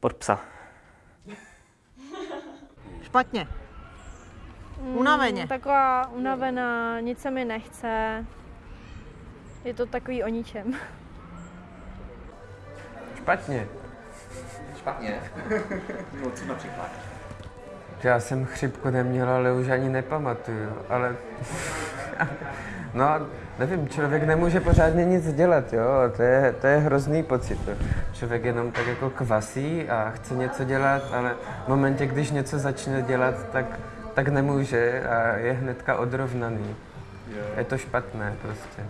pod psa. Špatně. Unaveně. Mm, taková unavená, nic se mi nechce. Je to takový o ničem. Špatně. Špatně. no co například? Já jsem chřipku neměl, ale už ani nepamatuju, ale... no, nevím, člověk nemůže pořádně nic dělat, jo, to je, to je hrozný pocit. Jo. Člověk jenom tak jako kvasí a chce něco dělat, ale v momentě, když něco začne dělat, tak, tak nemůže a je hnedka odrovnaný. Je to špatné prostě.